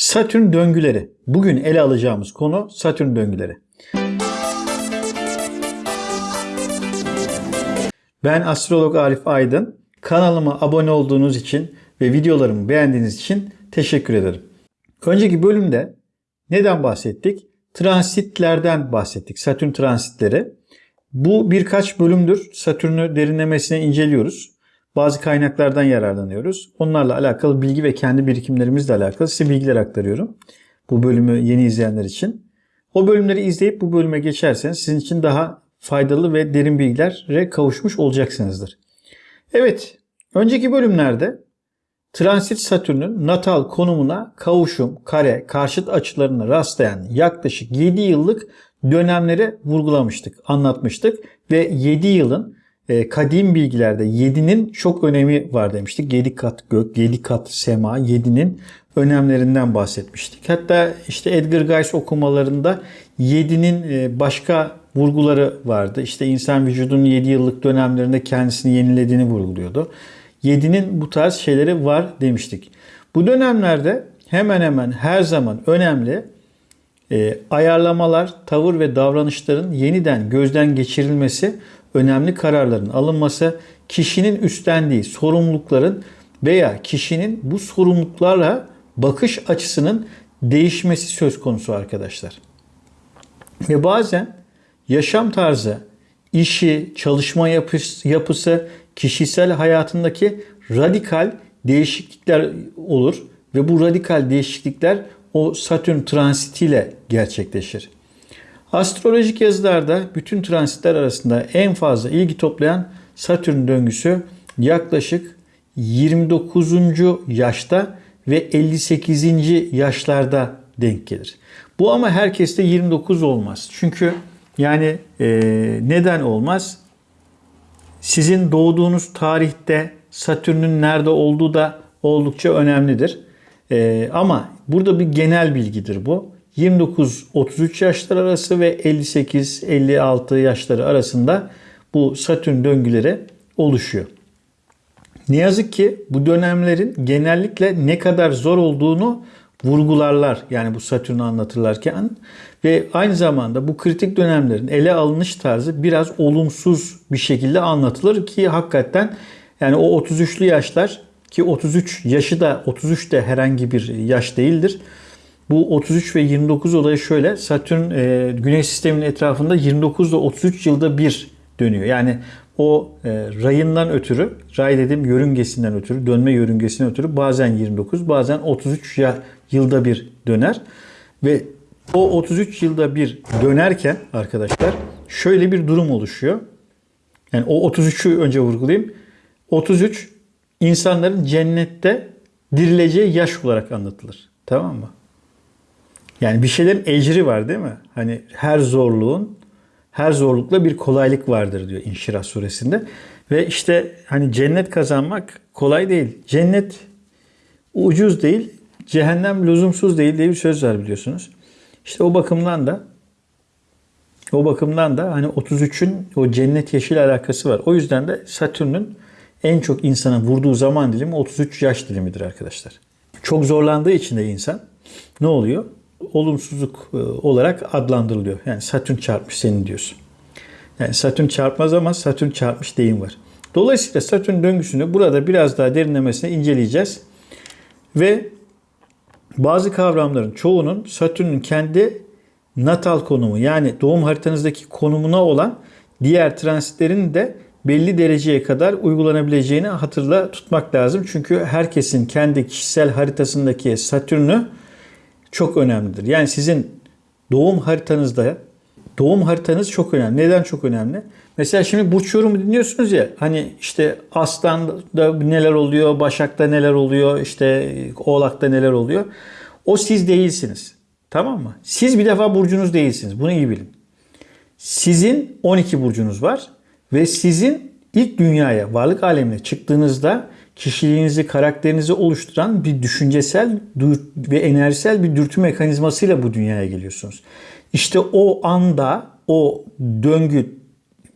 Satürn döngüleri. Bugün ele alacağımız konu Satürn döngüleri. Ben astrolog Arif Aydın. Kanalıma abone olduğunuz için ve videolarımı beğendiğiniz için teşekkür ederim. Önceki bölümde neden bahsettik? Transitlerden bahsettik. Satürn transitleri. Bu birkaç bölümdür Satürn'ü derinlemesine inceliyoruz. Bazı kaynaklardan yararlanıyoruz. Onlarla alakalı bilgi ve kendi birikimlerimizle alakalı size bilgiler aktarıyorum. Bu bölümü yeni izleyenler için. O bölümleri izleyip bu bölüme geçerseniz sizin için daha faydalı ve derin bilgilere kavuşmuş olacaksınızdır. Evet, önceki bölümlerde transit Satürn'ün natal konumuna kavuşum, kare, karşıt açılarına rastlayan yaklaşık 7 yıllık dönemleri vurgulamıştık, anlatmıştık ve 7 yılın e, kadim bilgilerde 7'nin çok önemi var demiştik. 7 kat gök, 7 kat sema, 7'nin önemlerinden bahsetmiştik. Hatta işte Edgar Cayce okumalarında 7'nin e, başka vurguları vardı. İşte insan vücudunun 7 yıllık dönemlerinde kendisini yenilediğini vurguluyordu. 7'nin bu tarz şeyleri var demiştik. Bu dönemlerde hemen hemen her zaman önemli e, ayarlamalar, tavır ve davranışların yeniden gözden geçirilmesi, önemli kararların alınması, kişinin üstlendiği sorumlulukların veya kişinin bu sorumluluklarla bakış açısının değişmesi söz konusu arkadaşlar. Ve bazen yaşam tarzı, işi, çalışma yapısı, kişisel hayatındaki radikal değişiklikler olur ve bu radikal değişiklikler o Satürn transitiyle gerçekleşir. Astrolojik yazılarda bütün transitler arasında en fazla ilgi toplayan Satürn döngüsü yaklaşık 29. yaşta ve 58. yaşlarda denk gelir. Bu ama herkeste 29 olmaz. Çünkü yani e, neden olmaz? Sizin doğduğunuz tarihte Satürn'ün nerede olduğu da oldukça önemlidir. E, ama burada bir genel bilgidir bu. 29-33 yaşlar arası ve 58-56 yaşları arasında bu Satürn döngüleri oluşuyor. Ne yazık ki bu dönemlerin genellikle ne kadar zor olduğunu vurgularlar. Yani bu Satürn'ü anlatırlarken ve aynı zamanda bu kritik dönemlerin ele alınış tarzı biraz olumsuz bir şekilde anlatılır ki hakikaten yani o 33'lü yaşlar ki 33 yaşı da 33 de herhangi bir yaş değildir. Bu 33 ve 29 olayı şöyle. Satürn e, Güneş sisteminin etrafında 29 ile 33 yılda bir dönüyor. Yani o e, rayından ötürü, ray dedim yörüngesinden ötürü, dönme yörüngesinden ötürü bazen 29, bazen 33 ya, yılda bir döner. Ve o 33 yılda bir dönerken arkadaşlar şöyle bir durum oluşuyor. Yani o 33'ü önce vurgulayayım. 33 insanların cennette dirileceği yaş olarak anlatılır. Tamam mı? Yani bir şeylerin ecri var değil mi? Hani her zorluğun, her zorlukla bir kolaylık vardır diyor İnşirah suresinde. Ve işte hani cennet kazanmak kolay değil. Cennet ucuz değil, cehennem lüzumsuz değil diye bir söz var biliyorsunuz. İşte o bakımdan da o bakımdan da hani 33'ün o cennet yeşil alakası var. O yüzden de Satürn'ün en çok insana vurduğu zaman dilimi 33 yaş dilimidir arkadaşlar. Çok zorlandığı için de insan ne oluyor? Olumsuzluk e, olarak adlandırılıyor. Yani Satürn çarpmış senin diyorsun. Yani Satürn çarpmaz ama Satürn çarpmış deyim var. Dolayısıyla Satürn döngüsünü burada biraz daha derinlemesine inceleyeceğiz. Ve bazı kavramların çoğunun Satürn'ün kendi natal konumu yani doğum haritanızdaki konumuna olan diğer transitlerin de belli dereceye kadar uygulanabileceğini hatırla tutmak lazım. Çünkü herkesin kendi kişisel haritasındaki Satürn'ü çok önemlidir. Yani sizin doğum haritanızda doğum haritanız çok önemli. Neden çok önemli? Mesela şimdi burç yorumu dinliyorsunuz ya hani işte Aslan'da neler oluyor, Başak'ta neler oluyor, işte Oğlak'ta neler oluyor. O siz değilsiniz. Tamam mı? Siz bir defa burcunuz değilsiniz. Bunu iyi bilin. Sizin 12 burcunuz var. Ve sizin ilk dünyaya, varlık alemine çıktığınızda kişiliğinizi, karakterinizi oluşturan bir düşüncesel ve enerjisel bir dürtü mekanizmasıyla bu dünyaya geliyorsunuz. İşte o anda o döngü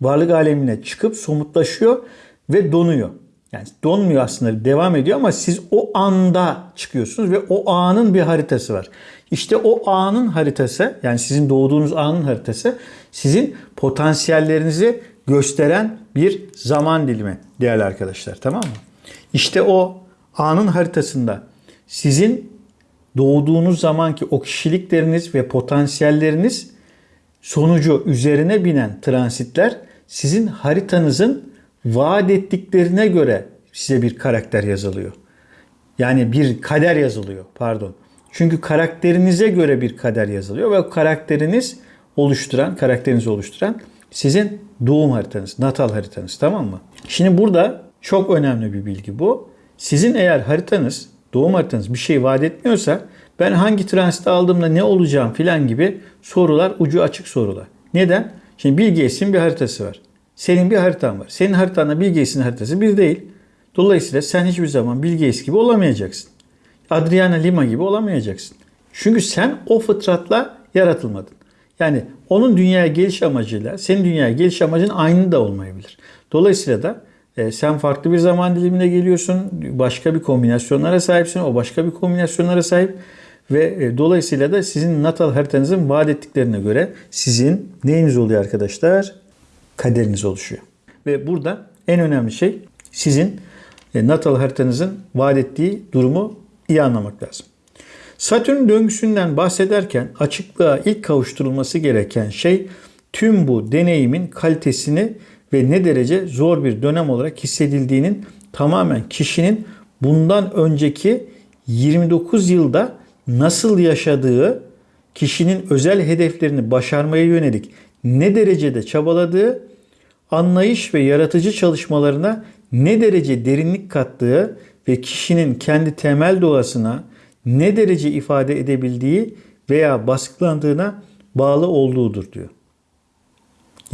varlık alemine çıkıp somutlaşıyor ve donuyor. Yani donmuyor aslında devam ediyor ama siz o anda çıkıyorsunuz ve o anın bir haritası var. İşte o anın haritası yani sizin doğduğunuz anın haritası sizin potansiyellerinizi gösteren bir zaman dilimi değerli arkadaşlar tamam mı? İşte o anın haritasında sizin doğduğunuz zamanki o kişilikleriniz ve potansiyelleriniz sonucu üzerine binen transitler sizin haritanızın vaat ettiklerine göre size bir karakter yazılıyor. Yani bir kader yazılıyor pardon. Çünkü karakterinize göre bir kader yazılıyor ve karakteriniz oluşturan, karakterinizi oluşturan sizin doğum haritanız, natal haritanız tamam mı? Şimdi burada çok önemli bir bilgi bu. Sizin eğer haritanız, doğum haritanız bir şey vaat etmiyorsa ben hangi transit aldığımda ne olacağım filan gibi sorular ucu açık sorular. Neden? Şimdi Bill Gates'in bir haritası var. Senin bir haritan var. Senin haritanla Bill Gates'in haritası bir değil. Dolayısıyla sen hiçbir zaman Bill Gates gibi olamayacaksın. Adriana Lima gibi olamayacaksın. Çünkü sen o fıtratla yaratılmadın. Yani onun dünyaya geliş amacıyla senin dünyaya geliş amacın aynı da olmayabilir. Dolayısıyla da e, sen farklı bir zaman dilimine geliyorsun. Başka bir kombinasyonlara sahipsin. O başka bir kombinasyonlara sahip. Ve e, dolayısıyla da sizin natal haritanızın vaat ettiklerine göre sizin neyiniz oluyor arkadaşlar? Kaderiniz oluşuyor. Ve burada en önemli şey sizin e, natal haritanızın vaat ettiği durumu iyi anlamak lazım. Satürn döngüsünden bahsederken açıklığa ilk kavuşturulması gereken şey tüm bu deneyimin kalitesini ve ne derece zor bir dönem olarak hissedildiğinin tamamen kişinin bundan önceki 29 yılda nasıl yaşadığı, kişinin özel hedeflerini başarmaya yönelik ne derecede çabaladığı, anlayış ve yaratıcı çalışmalarına ne derece derinlik kattığı ve kişinin kendi temel doğasına ne derece ifade edebildiği veya baskılandığına bağlı olduğudur diyor.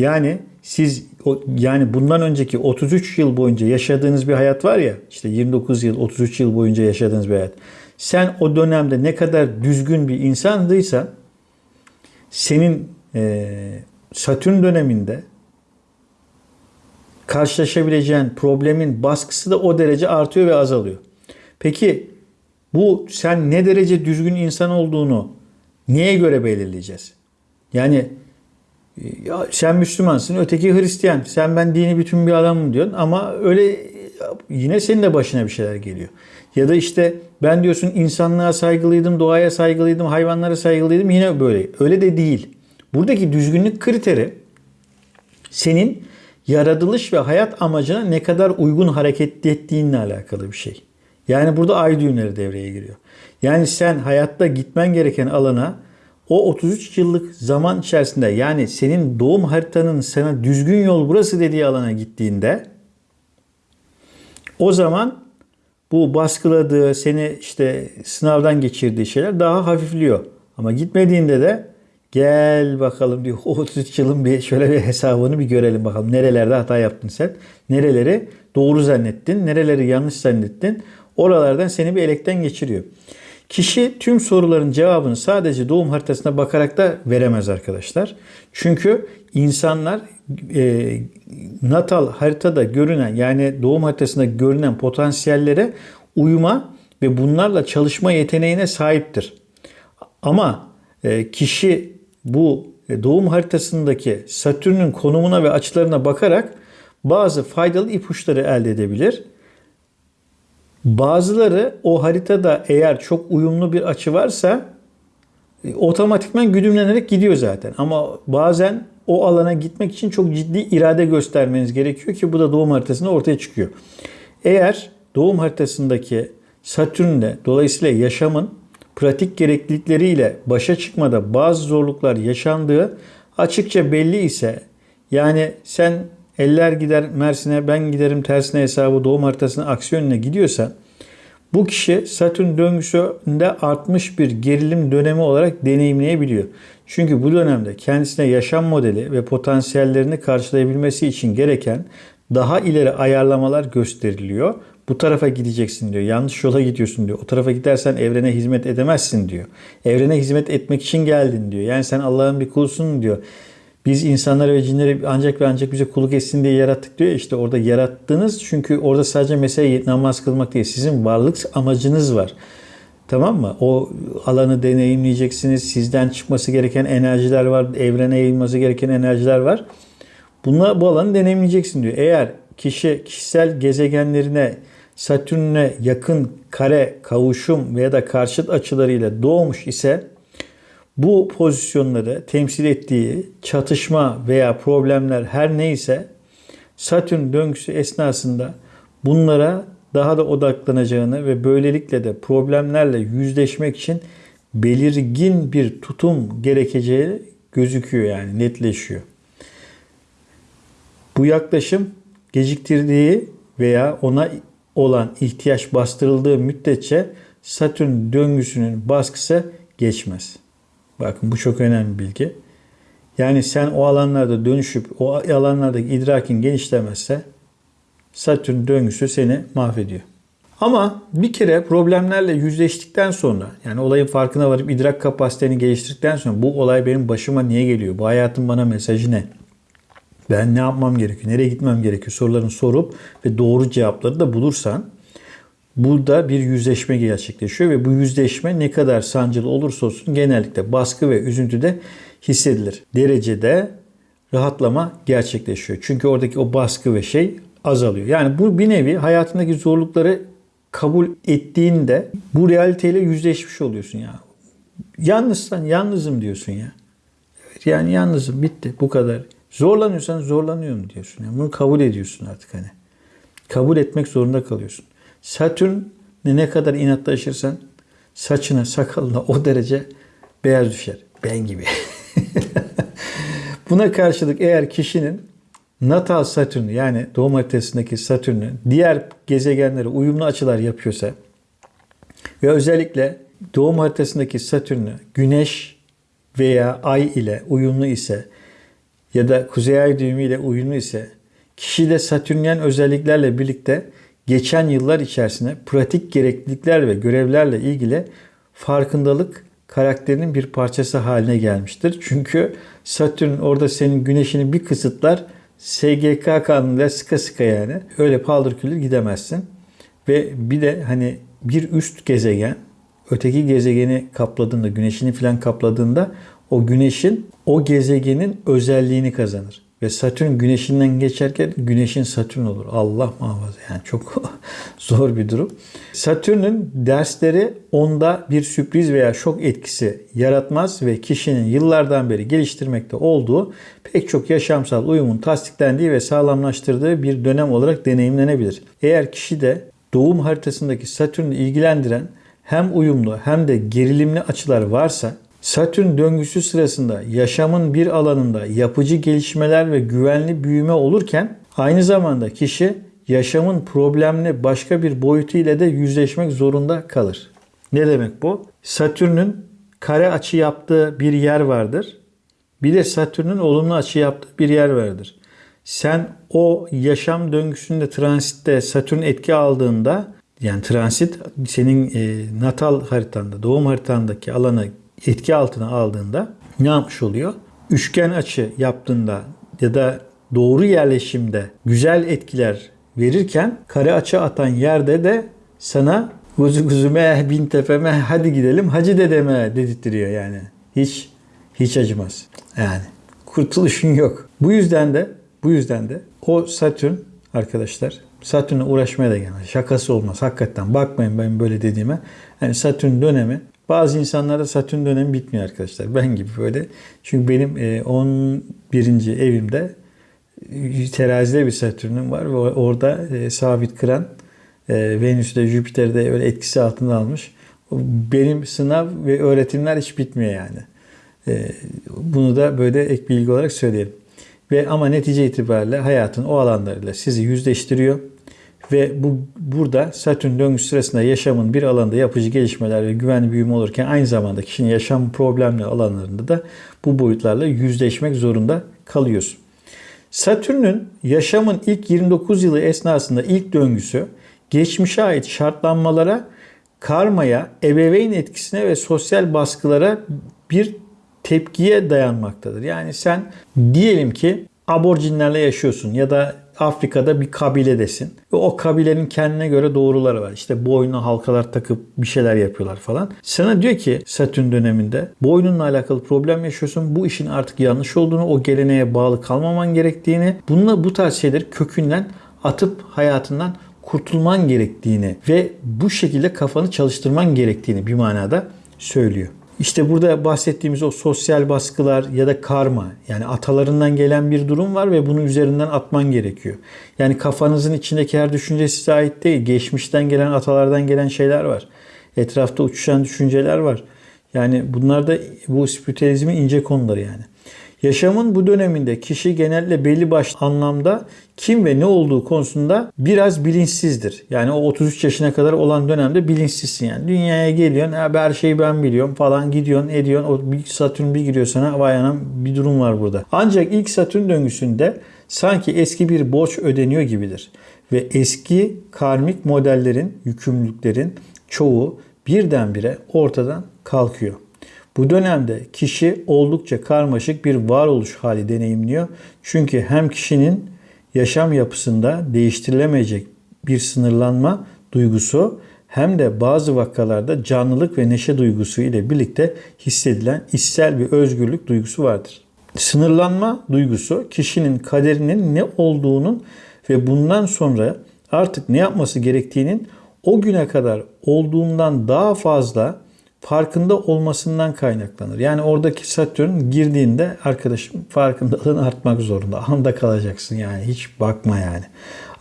Yani siz yani bundan önceki 33 yıl boyunca yaşadığınız bir hayat var ya işte 29 yıl 33 yıl boyunca yaşadığınız bir hayat. Sen o dönemde ne kadar düzgün bir insandıysan senin e, Satürn döneminde karşılaşabileceğin problemin baskısı da o derece artıyor ve azalıyor. Peki bu sen ne derece düzgün insan olduğunu neye göre belirleyeceğiz? Yani ya sen Müslümansın, öteki Hristiyan. Sen ben dini bütün bir adamım diyorsun ama öyle yine senin de başına bir şeyler geliyor. Ya da işte ben diyorsun insanlığa saygılıydım, doğaya saygılıydım, hayvanlara saygılıydım. Yine böyle. Öyle de değil. Buradaki düzgünlük kriteri senin yaratılış ve hayat amacına ne kadar uygun hareket ettiğinle alakalı bir şey. Yani burada ay düğümleri devreye giriyor. Yani sen hayatta gitmen gereken alana o 33 yıllık zaman içerisinde yani senin doğum haritanın sana düzgün yol burası dediği alana gittiğinde o zaman bu baskıladığı, seni işte sınavdan geçirdiği şeyler daha hafifliyor. Ama gitmediğinde de gel bakalım diyor o 33 yılın bir şöyle bir hesabını bir görelim bakalım. Nerelerde hata yaptın sen? Nereleri doğru zannettin? Nereleri yanlış zannettin? Oralardan seni bir elekten geçiriyor. Kişi tüm soruların cevabını sadece doğum haritasına bakarak da veremez arkadaşlar. Çünkü insanlar e, natal haritada görünen yani doğum haritasında görünen potansiyellere uyuma ve bunlarla çalışma yeteneğine sahiptir. Ama e, kişi bu e, doğum haritasındaki Satürn'ün konumuna ve açılarına bakarak bazı faydalı ipuçları elde edebilir. Bazıları o haritada eğer çok uyumlu bir açı varsa e, otomatikman güdümlenerek gidiyor zaten. Ama bazen o alana gitmek için çok ciddi irade göstermeniz gerekiyor ki bu da doğum haritasında ortaya çıkıyor. Eğer doğum haritasındaki Satürn'le dolayısıyla yaşamın pratik gereklilikleriyle başa çıkmada bazı zorluklar yaşandığı açıkça belli ise yani sen eller gider Mersin'e ben giderim tersine hesabı doğum haritasına aksi yönüne gidiyorsa bu kişi Satürn döngüsünde artmış bir gerilim dönemi olarak deneyimleyebiliyor. Çünkü bu dönemde kendisine yaşam modeli ve potansiyellerini karşılayabilmesi için gereken daha ileri ayarlamalar gösteriliyor. Bu tarafa gideceksin diyor. Yanlış yola gidiyorsun diyor. O tarafa gidersen evrene hizmet edemezsin diyor. Evrene hizmet etmek için geldin diyor. Yani sen Allah'ın bir kulusun diyor. Biz insanları ve cinleri ancak ve ancak bize kulluk etsin diye yarattık diyor. İşte orada yarattınız çünkü orada sadece mesele namaz kılmak değil. Sizin varlık amacınız var. Tamam mı? O alanı deneyimleyeceksiniz. Sizden çıkması gereken enerjiler var. Evrene yayılması gereken enerjiler var. Bunlar bu alanı deneyimleyeceksin diyor. Eğer kişi kişisel gezegenlerine Satürn'e yakın kare, kavuşum veya da karşıt açılarıyla doğmuş ise bu pozisyonları temsil ettiği çatışma veya problemler her neyse Satürn döngüsü esnasında bunlara daha da odaklanacağını ve böylelikle de problemlerle yüzleşmek için belirgin bir tutum gerekeceği gözüküyor yani netleşiyor. Bu yaklaşım geciktirdiği veya ona olan ihtiyaç bastırıldığı müddetçe Satürn döngüsünün baskısı geçmez. Bakın bu çok önemli bilgi. Yani sen o alanlarda dönüşüp o alanlardaki idrakin genişlemezse Satürn döngüsü seni mahvediyor. Ama bir kere problemlerle yüzleştikten sonra yani olayın farkına varıp idrak kapasiteni geliştirdikten sonra bu olay benim başıma niye geliyor? Bu hayatın bana mesajı ne? Ben ne yapmam gerekiyor? Nereye gitmem gerekiyor? Sorularını sorup ve doğru cevapları da bulursan burada bir yüzleşme gerçekleşiyor ve bu yüzleşme ne kadar sancılı olursa olsun genellikle baskı ve üzüntüde hissedilir. Derecede rahatlama gerçekleşiyor. Çünkü oradaki o baskı ve şey azalıyor. Yani bu bir nevi hayatındaki zorlukları kabul ettiğinde bu realiteyle yüzleşmiş oluyorsun ya. Yalnızsan yalnızım diyorsun ya. Yani yalnızım bitti bu kadar. Zorlanıyorsan zorlanıyorum diyorsun. Yani bunu kabul ediyorsun artık hani. Kabul etmek zorunda kalıyorsun. Satürn ne kadar inatlaşırsan saçına sakalına o derece beyaz düşer. Ben gibi. Buna karşılık eğer kişinin natal Satürn'ü yani doğum haritasındaki Satürn'ü diğer gezegenlere uyumlu açılar yapıyorsa ve özellikle doğum haritasındaki Satürn'ü Güneş veya Ay ile uyumlu ise ya da Kuzey Ay düğümü ile uyumlu ise kişide Satürnyen özelliklerle birlikte geçen yıllar içerisinde pratik gereklilikler ve görevlerle ilgili farkındalık karakterinin bir parçası haline gelmiştir. Çünkü Satürn orada senin güneşini bir kısıtlar SGK kanunuyla sıka sıka yani. Öyle paldır küldür gidemezsin. Ve bir de hani bir üst gezegen öteki gezegeni kapladığında, güneşini falan kapladığında o güneşin o gezegenin özelliğini kazanır. Ve Satürn güneşinden geçerken güneşin Satürn olur. Allah muhafaza yani çok zor bir durum. Satürn'ün dersleri onda bir sürpriz veya şok etkisi yaratmaz ve kişinin yıllardan beri geliştirmekte olduğu pek çok yaşamsal uyumun tasdiklendiği ve sağlamlaştırdığı bir dönem olarak deneyimlenebilir. Eğer kişi de doğum haritasındaki Satürn'ü ilgilendiren hem uyumlu hem de gerilimli açılar varsa Satürn döngüsü sırasında yaşamın bir alanında yapıcı gelişmeler ve güvenli büyüme olurken aynı zamanda kişi yaşamın problemli başka bir boyutu ile de yüzleşmek zorunda kalır. Ne demek bu? Satürn'ün kare açı yaptığı bir yer vardır. Bir de Satürn'ün olumlu açı yaptığı bir yer vardır. Sen o yaşam döngüsünde transitte Satürn etki aldığında yani transit senin e, natal haritanda, doğum haritandaki alanı etki altına aldığında ne yapmış oluyor? Üçgen açı yaptığında ya da doğru yerleşimde güzel etkiler verirken kare açı atan yerde de sana kuzu kuzume bin tepeme hadi gidelim hacı dedeme dedirtiyor yani. Hiç hiç acımaz. Yani kurtuluşun yok. Bu yüzden de bu yüzden de o Satürn arkadaşlar Satürn'e uğraşmaya da gelmez. Şakası olmaz. Hakikaten bakmayın ben böyle dediğime. Yani Satürn dönemi bazı insanlarda Satürn dönemi bitmiyor arkadaşlar. Ben gibi böyle. Çünkü benim 11. E, evimde e, terazide bir Satürn'üm var ve orada e, sabit kıran Venüs'te Jüpiter'de öyle etkisi altında almış. Benim sınav ve öğretimler hiç bitmiyor yani. Bunu da böyle ek bilgi olarak söyleyelim. Ve ama netice itibariyle hayatın o alanlarıyla sizi yüzleştiriyor. Ve bu burada Satürn döngüsü sırasında yaşamın bir alanda yapıcı gelişmeler ve güvenli büyüme olurken aynı zamanda kişinin yaşam problemli alanlarında da bu boyutlarla yüzleşmek zorunda kalıyorsun. Satürn'ün yaşamın ilk 29 yılı esnasında ilk döngüsü geçmişe ait şartlanmalara, karmaya, ebeveyn etkisine ve sosyal baskılara bir tepkiye dayanmaktadır. Yani sen diyelim ki aborjinlerle yaşıyorsun ya da Afrika'da bir kabiledesin. Ve o kabilenin kendine göre doğruları var. İşte boynuna halkalar takıp bir şeyler yapıyorlar falan. Sana diyor ki Satürn döneminde boynunla alakalı problem yaşıyorsun. Bu işin artık yanlış olduğunu, o geleneğe bağlı kalmaman gerektiğini, bununla bu tarz şeyleri kökünden atıp hayatından kurtulman gerektiğini ve bu şekilde kafanı çalıştırman gerektiğini bir manada söylüyor. İşte burada bahsettiğimiz o sosyal baskılar ya da karma yani atalarından gelen bir durum var ve bunun üzerinden atman gerekiyor. Yani kafanızın içindeki her düşünce size ait değil. Geçmişten gelen atalardan gelen şeyler var. Etrafta uçuşan düşünceler var. Yani bunlar da bu spiritüalizmin ince konuları yani. Yaşamın bu döneminde kişi genelde belli başlı anlamda kim ve ne olduğu konusunda biraz bilinçsizdir. Yani o 33 yaşına kadar olan dönemde bilinçsizsin yani. Dünyaya geliyorsun, her şeyi ben biliyorum falan gidiyorsun, ediyorsun. O bir Satürn bir giriyor sana vay anam bir durum var burada. Ancak ilk Satürn döngüsünde sanki eski bir borç ödeniyor gibidir. Ve eski karmik modellerin, yükümlülüklerin çoğu birdenbire ortadan kalkıyor. Bu dönemde kişi oldukça karmaşık bir varoluş hali deneyimliyor. Çünkü hem kişinin yaşam yapısında değiştirilemeyecek bir sınırlanma duygusu hem de bazı vakalarda canlılık ve neşe duygusu ile birlikte hissedilen içsel bir özgürlük duygusu vardır. Sınırlanma duygusu kişinin kaderinin ne olduğunun ve bundan sonra artık ne yapması gerektiğinin o güne kadar olduğundan daha fazla farkında olmasından kaynaklanır. Yani oradaki Satürn girdiğinde arkadaşım farkındalığın artmak zorunda. Anda kalacaksın yani hiç bakma yani.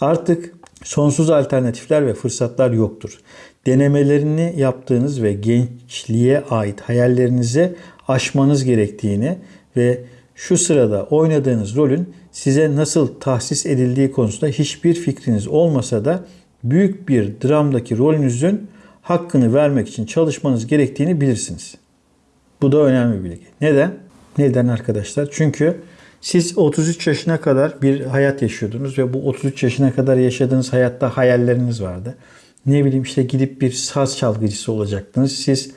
Artık sonsuz alternatifler ve fırsatlar yoktur. Denemelerini yaptığınız ve gençliğe ait hayallerinize aşmanız gerektiğini ve şu sırada oynadığınız rolün size nasıl tahsis edildiği konusunda hiçbir fikriniz olmasa da büyük bir dramdaki rolünüzün hakkını vermek için çalışmanız gerektiğini bilirsiniz. Bu da önemli bir bilgi. Neden? Neden arkadaşlar? Çünkü siz 33 yaşına kadar bir hayat yaşıyordunuz ve bu 33 yaşına kadar yaşadığınız hayatta hayalleriniz vardı. Ne bileyim işte gidip bir saz çalgıcısı olacaktınız. Siz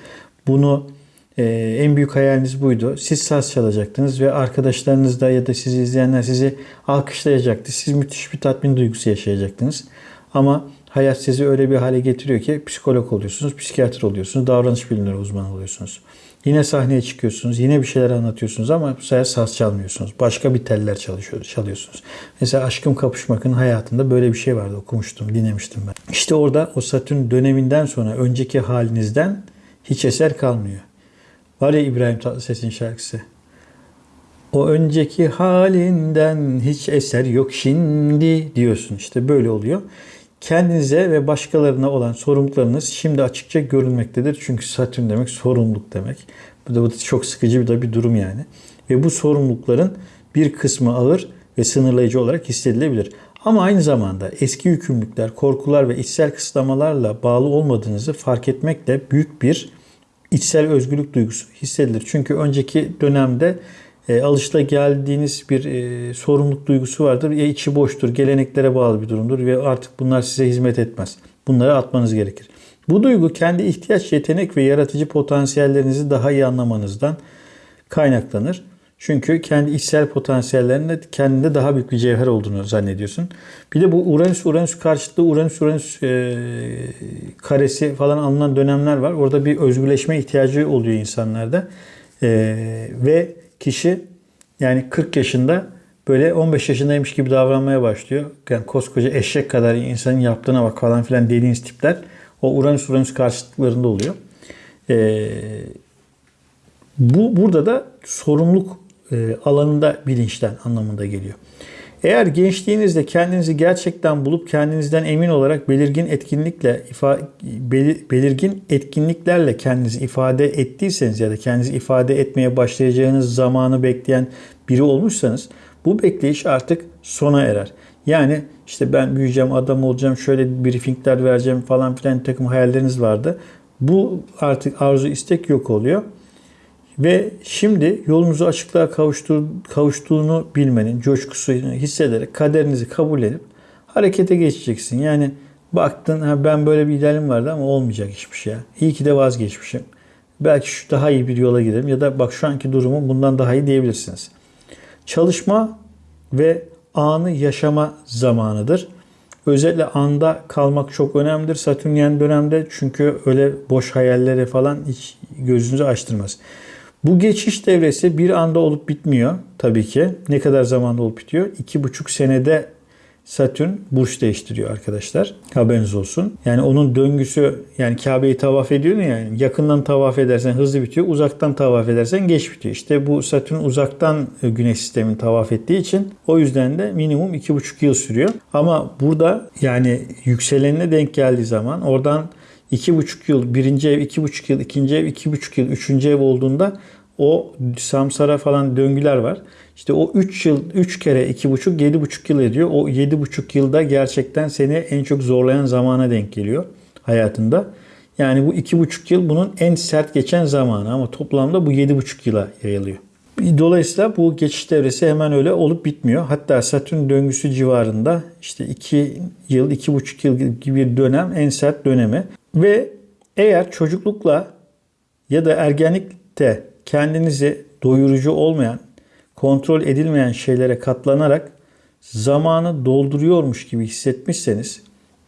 bunu e, en büyük hayaliniz buydu. Siz saz çalacaktınız ve arkadaşlarınız da ya da sizi izleyenler sizi alkışlayacaktı. Siz müthiş bir tatmin duygusu yaşayacaktınız. Ama hayat sizi öyle bir hale getiriyor ki psikolog oluyorsunuz, psikiyatr oluyorsunuz, davranış bilimleri uzmanı oluyorsunuz. Yine sahneye çıkıyorsunuz, yine bir şeyler anlatıyorsunuz ama bu sefer saz çalmıyorsunuz. Başka bir teller çalışıyor, çalıyorsunuz. Mesela Aşkım Kapışmak'ın hayatında böyle bir şey vardı okumuştum, dinlemiştim ben. İşte orada o Satürn döneminden sonra önceki halinizden hiç eser kalmıyor. Var ya İbrahim Tatlıses'in şarkısı. O önceki halinden hiç eser yok şimdi diyorsun. İşte böyle oluyor kendinize ve başkalarına olan sorumluluklarınız şimdi açıkça görülmektedir. Çünkü Satürn demek sorumluluk demek. Bu da, bu da çok sıkıcı bir de bir durum yani. Ve bu sorumlulukların bir kısmı ağır ve sınırlayıcı olarak hissedilebilir. Ama aynı zamanda eski yükümlülükler, korkular ve içsel kısıtlamalarla bağlı olmadığınızı fark etmekle büyük bir içsel özgürlük duygusu hissedilir. Çünkü önceki dönemde e, alışla geldiğiniz bir e, sorumluluk duygusu vardır. Ya içi boştur, geleneklere bağlı bir durumdur ve artık bunlar size hizmet etmez. Bunları atmanız gerekir. Bu duygu kendi ihtiyaç, yetenek ve yaratıcı potansiyellerinizi daha iyi anlamanızdan kaynaklanır. Çünkü kendi içsel potansiyellerinde kendinde daha büyük bir cevher olduğunu zannediyorsun. Bir de bu Uranüs-Uranüs karşıtlığı, Uranüs-Uranüs e, karesi falan alınan dönemler var. Orada bir özgürleşme ihtiyacı oluyor insanlarda. E, ve kişi yani 40 yaşında böyle 15 yaşındaymış gibi davranmaya başlıyor. Yani koskoca eşek kadar insanın yaptığına bak falan filan dediğiniz tipler o Uranüs Uranüs karşıtlıklarında oluyor. Ee, bu burada da sorumluluk e, alanında bilinçten anlamında geliyor. Eğer gençliğinizde kendinizi gerçekten bulup kendinizden emin olarak belirgin etkinlikle ifa, belirgin etkinliklerle kendinizi ifade ettiyseniz ya da kendinizi ifade etmeye başlayacağınız zamanı bekleyen biri olmuşsanız bu bekleyiş artık sona erer. Yani işte ben büyüyeceğim, adam olacağım, şöyle briefingler vereceğim falan filan takım hayalleriniz vardı. Bu artık arzu istek yok oluyor. Ve şimdi yolunuzu açıklığa kavuştur, kavuştuğunu bilmenin coşkusunu hissederek kaderinizi kabul edip harekete geçeceksin. Yani baktın ha ben böyle bir idealim vardı ama olmayacak hiçbir şey. İyi ki de vazgeçmişim. belki şu daha iyi bir yola giderim ya da bak şu anki durumum bundan daha iyi diyebilirsiniz. Çalışma ve anı yaşama zamanıdır. Özellikle anda kalmak çok önemlidir Satürnyen dönemde çünkü öyle boş hayallere falan hiç gözünüzü açtırmaz. Bu geçiş devresi bir anda olup bitmiyor tabii ki. Ne kadar zamanda olup bitiyor? İki buçuk senede Satürn burç değiştiriyor arkadaşlar. Haberiniz olsun. Yani onun döngüsü yani Kabe'yi tavaf ediyor ya yani yakından tavaf edersen hızlı bitiyor. Uzaktan tavaf edersen geç bitiyor. İşte bu Satürn uzaktan e, güneş sistemini tavaf ettiği için o yüzden de minimum 2,5 yıl sürüyor. Ama burada yani yükselenine denk geldiği zaman oradan 2,5 yıl birinci ev, 2,5 yıl ikinci ev, 2,5 yıl üçüncü ev olduğunda o samsara falan döngüler var. İşte o 3 yıl 3 kere 2,5 7,5 yıl ediyor. O 7,5 yılda gerçekten seni en çok zorlayan zamana denk geliyor hayatında. Yani bu 2,5 yıl bunun en sert geçen zamanı ama toplamda bu 7,5 yıla yayılıyor. Dolayısıyla bu geçiş devresi hemen öyle olup bitmiyor. Hatta Satürn döngüsü civarında işte 2 yıl, 2,5 yıl gibi bir dönem en sert dönemi. Ve eğer çocuklukla ya da ergenlikte kendinizi doyurucu olmayan, kontrol edilmeyen şeylere katlanarak zamanı dolduruyormuş gibi hissetmişseniz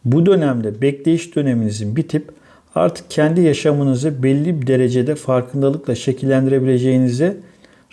bu dönemde bekleyiş döneminizin bitip artık kendi yaşamınızı belli bir derecede farkındalıkla şekillendirebileceğinizi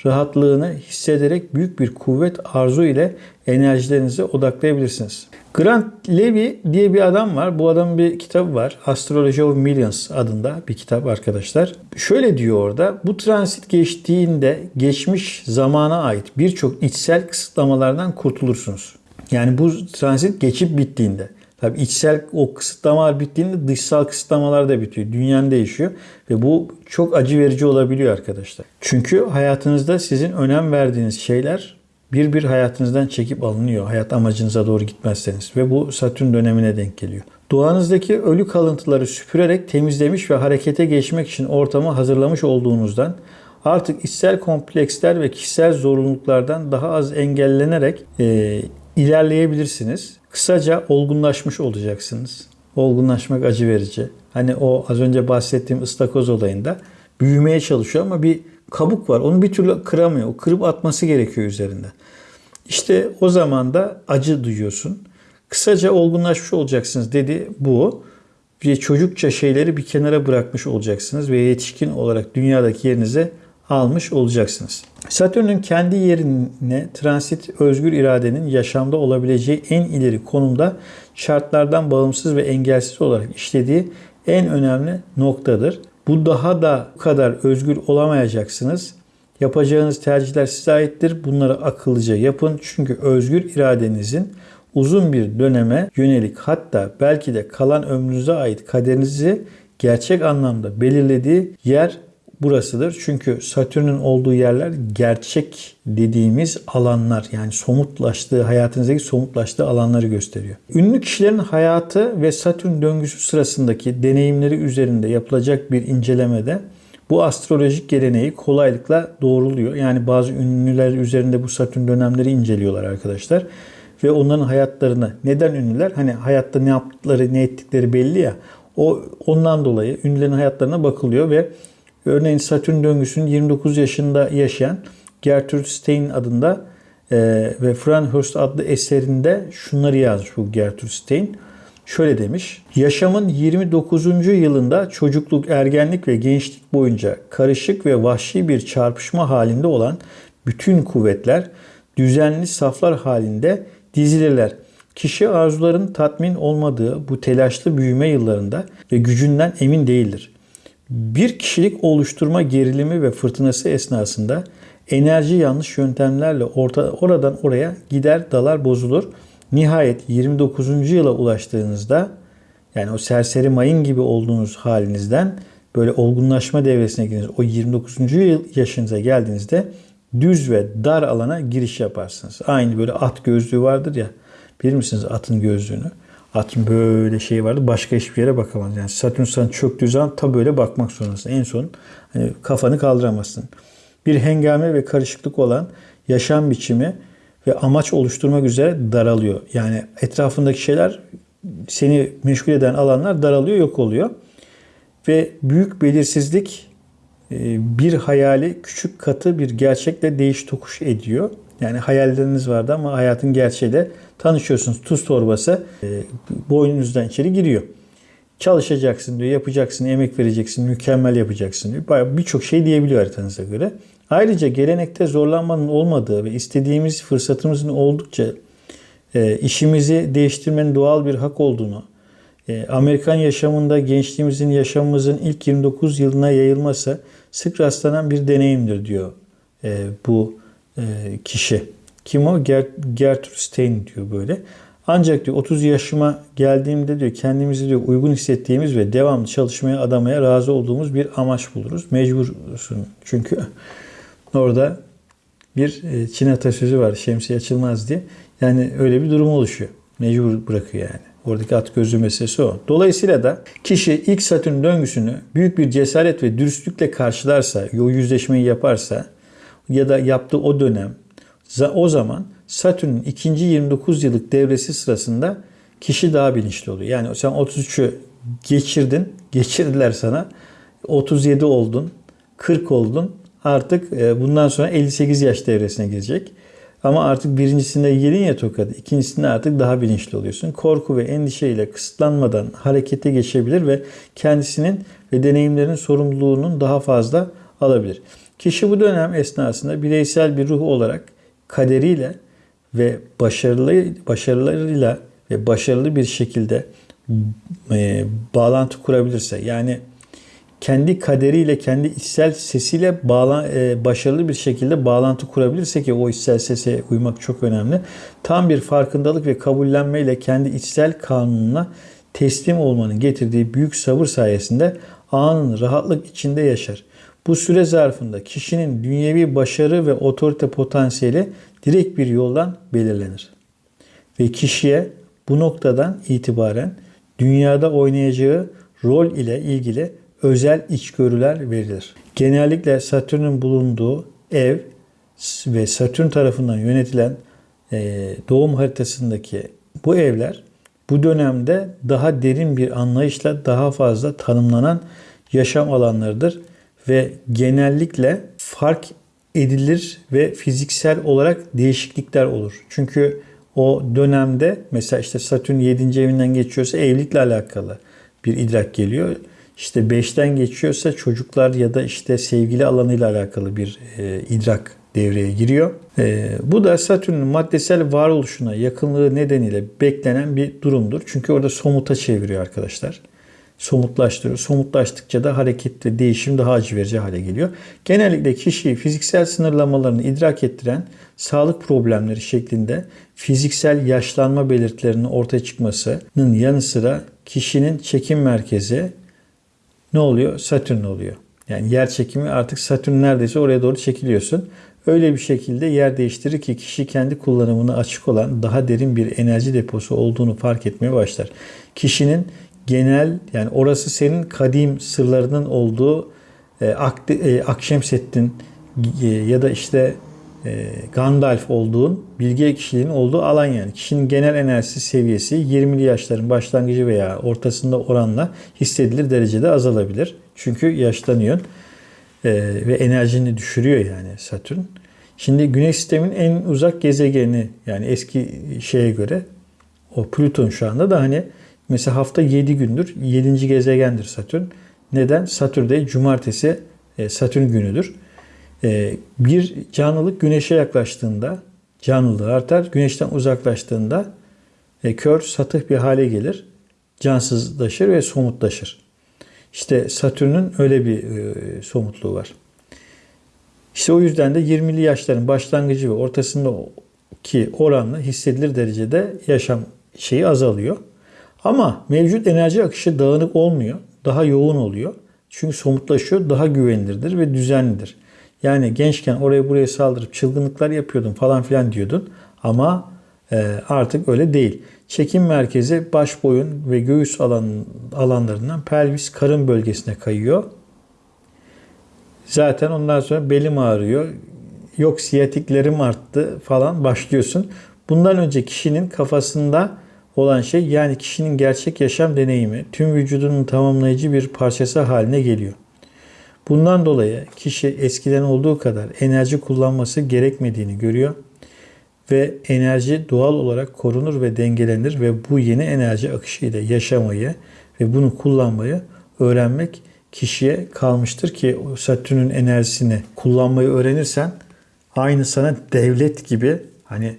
rahatlığını hissederek büyük bir kuvvet arzu ile enerjilerinize odaklayabilirsiniz. Grant Levy diye bir adam var. Bu adamın bir kitabı var. Astrology of Millions adında bir kitap arkadaşlar. Şöyle diyor orada. Bu transit geçtiğinde geçmiş zamana ait birçok içsel kısıtlamalardan kurtulursunuz. Yani bu transit geçip bittiğinde. Tabi içsel o kısıtlamalar bittiğinde dışsal kısıtlamalar da bitiyor. Dünyanın değişiyor ve bu çok acı verici olabiliyor arkadaşlar. Çünkü hayatınızda sizin önem verdiğiniz şeyler bir bir hayatınızdan çekip alınıyor. Hayat amacınıza doğru gitmezseniz ve bu Satürn dönemine denk geliyor. Doğanızdaki ölü kalıntıları süpürerek temizlemiş ve harekete geçmek için ortamı hazırlamış olduğunuzdan artık içsel kompleksler ve kişisel zorunluluklardan daha az engellenerek e, ilerleyebilirsiniz. Kısaca olgunlaşmış olacaksınız. Olgunlaşmak acı verici. Hani o az önce bahsettiğim ıstakoz olayında büyümeye çalışıyor ama bir kabuk var. Onu bir türlü kıramıyor. O kırıp atması gerekiyor üzerinde. İşte o zaman da acı duyuyorsun. Kısaca olgunlaşmış olacaksınız dedi bu. Bir çocukça şeyleri bir kenara bırakmış olacaksınız ve yetişkin olarak dünyadaki yerinize almış olacaksınız. Satürn'ün kendi yerine transit özgür iradenin yaşamda olabileceği en ileri konumda şartlardan bağımsız ve engelsiz olarak işlediği en önemli noktadır. Bu daha da bu kadar özgür olamayacaksınız. Yapacağınız tercihler size aittir. Bunları akıllıca yapın. Çünkü özgür iradenizin uzun bir döneme yönelik hatta belki de kalan ömrünüze ait kaderinizi gerçek anlamda belirlediği yer burasıdır. Çünkü Satürn'ün olduğu yerler gerçek dediğimiz alanlar yani somutlaştığı, hayatınızdaki somutlaştığı alanları gösteriyor. Ünlü kişilerin hayatı ve Satürn döngüsü sırasındaki deneyimleri üzerinde yapılacak bir incelemede bu astrolojik geleneği kolaylıkla doğruluyor. Yani bazı ünlüler üzerinde bu Satürn dönemleri inceliyorlar arkadaşlar. Ve onların hayatlarını neden ünlüler? Hani hayatta ne yaptıkları, ne ettikleri belli ya. O ondan dolayı ünlülerin hayatlarına bakılıyor ve Örneğin Satürn döngüsünün 29 yaşında yaşayan Gertrude Stein adında e, ve Franhurst adlı eserinde şunları yazmış bu Gertrude Stein. Şöyle demiş. Yaşamın 29. yılında çocukluk, ergenlik ve gençlik boyunca karışık ve vahşi bir çarpışma halinde olan bütün kuvvetler düzenli saflar halinde dizilirler. Kişi arzuların tatmin olmadığı bu telaşlı büyüme yıllarında ve gücünden emin değildir. Bir kişilik oluşturma gerilimi ve fırtınası esnasında enerji yanlış yöntemlerle orta, oradan oraya gider dalar bozulur. Nihayet 29. yıla ulaştığınızda yani o serseri mayın gibi olduğunuz halinizden böyle olgunlaşma devresine giriniz. O 29. yıl yaşınıza geldiğinizde düz ve dar alana giriş yaparsınız. Aynı böyle at gözlüğü vardır ya. Bilir misiniz atın gözlüğünü? Atın böyle şey vardı. Başka hiçbir yere bakamaz. Yani Satürn sana çöktüğü zaman ta böyle bakmak zorundasın. En son hani kafanı kaldıramazsın. Bir hengame ve karışıklık olan yaşam biçimi ve amaç oluşturmak üzere daralıyor. Yani etrafındaki şeyler seni meşgul eden alanlar daralıyor, yok oluyor. Ve büyük belirsizlik e, bir hayali küçük katı bir gerçekle değiş tokuş ediyor. Yani hayalleriniz vardı ama hayatın gerçeğiyle tanışıyorsunuz. Tuz torbası e, boynunuzdan içeri giriyor. Çalışacaksın diyor, yapacaksın, emek vereceksin, mükemmel yapacaksın diyor. Birçok şey diyebiliyor haritanıza göre. Ayrıca gelenekte zorlanmanın olmadığı ve istediğimiz fırsatımızın oldukça e, işimizi değiştirmenin doğal bir hak olduğunu, e, Amerikan yaşamında gençliğimizin, yaşamımızın ilk 29 yılına yayılması sık rastlanan bir deneyimdir diyor e, bu e, kişi. Kim o? Ger Gertrude Stein diyor böyle. Ancak diyor 30 yaşıma geldiğimde diyor kendimizi diyor uygun hissettiğimiz ve devamlı çalışmaya adamaya razı olduğumuz bir amaç buluruz. Mecbursun çünkü orada bir e, Çin atasözü var şemsiye açılmaz diye. Yani öyle bir durum oluşuyor. Mecbur bırakıyor yani. Oradaki at gözlü meselesi o. Dolayısıyla da kişi ilk Satürn döngüsünü büyük bir cesaret ve dürüstlükle karşılarsa, o yüzleşmeyi yaparsa ya da yaptığı o dönem o zaman Satürn'ün ikinci 29 yıllık devresi sırasında kişi daha bilinçli oluyor. Yani sen 33'ü geçirdin, geçirdiler sana. 37 oldun, 40 oldun. Artık e, bundan sonra 58 yaş devresine girecek. Ama artık birincisinde yedin ya tokadı. ikincisinde artık daha bilinçli oluyorsun. Korku ve endişeyle kısıtlanmadan harekete geçebilir ve kendisinin ve deneyimlerin sorumluluğunun daha fazla alabilir. Kişi bu dönem esnasında bireysel bir ruh olarak kaderiyle ve başarılı başarılarıyla ve başarılı bir şekilde e, bağlantı kurabilirse yani kendi kaderiyle, kendi içsel sesiyle bağla, e, başarılı bir şekilde bağlantı kurabilirse ki o içsel sese uymak çok önemli. Tam bir farkındalık ve kabullenmeyle kendi içsel kanununa teslim olmanın getirdiği büyük sabır sayesinde anın rahatlık içinde yaşar. Bu süre zarfında kişinin dünyevi başarı ve otorite potansiyeli direkt bir yoldan belirlenir. Ve kişiye bu noktadan itibaren dünyada oynayacağı rol ile ilgili özel içgörüler verilir. Genellikle Satürn'ün bulunduğu ev ve Satürn tarafından yönetilen e, doğum haritasındaki bu evler bu dönemde daha derin bir anlayışla daha fazla tanımlanan yaşam alanlarıdır ve genellikle fark edilir ve fiziksel olarak değişiklikler olur. Çünkü o dönemde mesela işte Satürn 7. evinden geçiyorsa evlilikle alakalı bir idrak geliyor. İşte 5'ten geçiyorsa çocuklar ya da işte sevgili alanıyla alakalı bir e, idrak devreye giriyor. E, bu da Satürn'ün maddesel varoluşuna yakınlığı nedeniyle beklenen bir durumdur. Çünkü orada somuta çeviriyor arkadaşlar somutlaştırıyor. Somutlaştıkça da hareket değişim daha acı verici hale geliyor. Genellikle kişiyi fiziksel sınırlamalarını idrak ettiren sağlık problemleri şeklinde fiziksel yaşlanma belirtilerinin ortaya çıkmasının yanı sıra kişinin çekim merkezi ne oluyor? Satürn oluyor. Yani yer çekimi artık Satürn neredeyse oraya doğru çekiliyorsun. Öyle bir şekilde yer değiştirir ki kişi kendi kullanımına açık olan daha derin bir enerji deposu olduğunu fark etmeye başlar. Kişinin genel yani orası senin kadim sırlarının olduğu e, Ak, e, Akşemseddin e, ya da işte e, Gandalf olduğun bilge kişiliğin olduğu alan yani. Kişinin genel enerjisi seviyesi 20'li yaşların başlangıcı veya ortasında oranla hissedilir derecede azalabilir. Çünkü yaşlanıyor e, ve enerjini düşürüyor yani Satürn. Şimdi Güneş sisteminin en uzak gezegeni yani eski şeye göre o Plüton şu anda da hani Mesela hafta 7 gündür. 7. gezegendir Satürn. Neden? Satürn'de cumartesi e, Satürn günüdür. E, bir canlılık güneşe yaklaştığında canlılığı artar. Güneşten uzaklaştığında e, kör, satıh bir hale gelir. Cansızlaşır ve somutlaşır. İşte Satürn'ün öyle bir somutluğu var. İşte o yüzden de 20'li yaşların başlangıcı ve ortasındaki oranla hissedilir derecede yaşam şeyi azalıyor. Ama mevcut enerji akışı dağınık olmuyor. Daha yoğun oluyor. Çünkü somutlaşıyor, daha güvenilirdir ve düzenlidir. Yani gençken oraya buraya saldırıp çılgınlıklar yapıyordun falan filan diyordun. Ama e, artık öyle değil. Çekim merkezi baş boyun ve göğüs alan, alanlarından pelvis karın bölgesine kayıyor. Zaten ondan sonra belim ağrıyor. Yok siyatiklerim arttı falan başlıyorsun. Bundan önce kişinin kafasında olan şey yani kişinin gerçek yaşam deneyimi tüm vücudunun tamamlayıcı bir parçası haline geliyor. Bundan dolayı kişi eskiden olduğu kadar enerji kullanması gerekmediğini görüyor ve enerji doğal olarak korunur ve dengelenir ve bu yeni enerji akışıyla yaşamayı ve bunu kullanmayı öğrenmek kişiye kalmıştır ki Satürn'ün enerjisini kullanmayı öğrenirsen aynı sana devlet gibi hani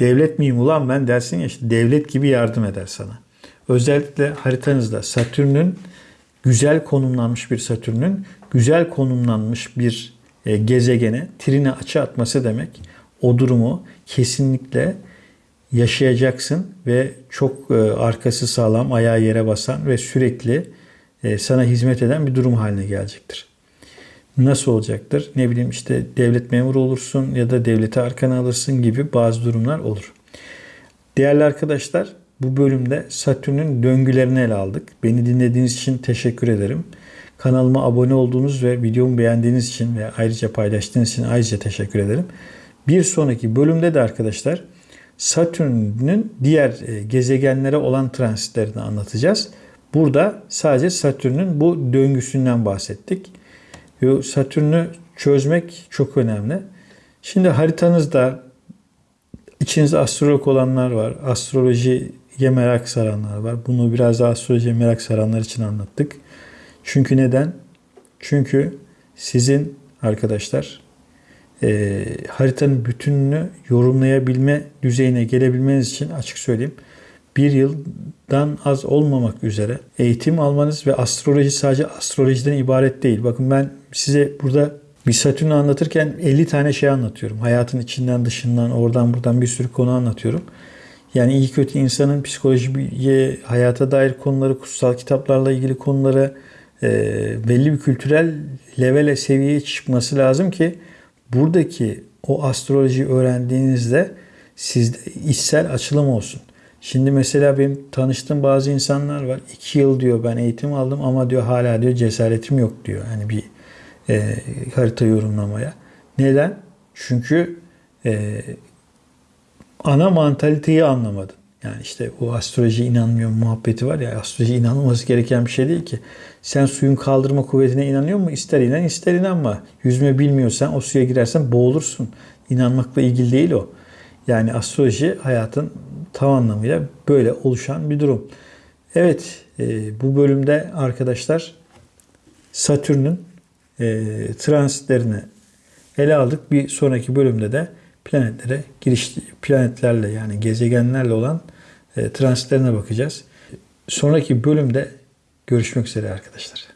devlet miyim ulan ben dersin ya işte devlet gibi yardım eder sana. Özellikle haritanızda Satürn'ün güzel konumlanmış bir Satürn'ün güzel konumlanmış bir e, gezegene trine açı atması demek. O durumu kesinlikle yaşayacaksın ve çok e, arkası sağlam, ayağı yere basan ve sürekli e, sana hizmet eden bir durum haline gelecektir. Nasıl olacaktır? Ne bileyim işte devlet memuru olursun ya da devleti arkana alırsın gibi bazı durumlar olur. Değerli arkadaşlar bu bölümde Satürn'ün döngülerini ele aldık. Beni dinlediğiniz için teşekkür ederim. Kanalıma abone olduğunuz ve videomu beğendiğiniz için ve ayrıca paylaştığınız için ayrıca teşekkür ederim. Bir sonraki bölümde de arkadaşlar Satürn'ün diğer e, gezegenlere olan transitlerini anlatacağız. Burada sadece Satürn'ün bu döngüsünden bahsettik. Satürn'ü çözmek çok önemli. Şimdi haritanızda içinizde astrolog olanlar var. Astrolojiye merak saranlar var. Bunu biraz daha astrolojiye merak saranlar için anlattık. Çünkü neden? Çünkü sizin arkadaşlar e, haritanın bütününü yorumlayabilme düzeyine gelebilmeniz için açık söyleyeyim. Bir yıldan az olmamak üzere eğitim almanız ve astroloji sadece astrolojiden ibaret değil. Bakın ben size burada bir Satürn'ü anlatırken 50 tane şey anlatıyorum. Hayatın içinden dışından oradan buradan bir sürü konu anlatıyorum. Yani iyi kötü insanın psikolojiye, hayata dair konuları, kutsal kitaplarla ilgili konuları e, belli bir kültürel levele, seviyeye çıkması lazım ki buradaki o astrolojiyi öğrendiğinizde sizde içsel açılım olsun. Şimdi mesela benim tanıştığım bazı insanlar var. İki yıl diyor ben eğitim aldım ama diyor hala diyor cesaretim yok diyor. Hani bir e, harita yorumlamaya. Neden? Çünkü e, ana mantaliteyi anlamadın. Yani işte o astroloji inanmıyor muhabbeti var ya astroloji inanılması gereken bir şey değil ki. Sen suyun kaldırma kuvvetine inanıyor mu? İster inan ister inanma. Yüzme bilmiyorsan o suya girersen boğulursun. İnanmakla ilgili değil o. Yani astroloji hayatın tam anlamıyla böyle oluşan bir durum. Evet e, bu bölümde arkadaşlar Satürn'ün e, transitlerini ele aldık. Bir sonraki bölümde de planetlere giriş planetlerle yani gezegenlerle olan e, transitlerine bakacağız. Sonraki bölümde görüşmek üzere arkadaşlar.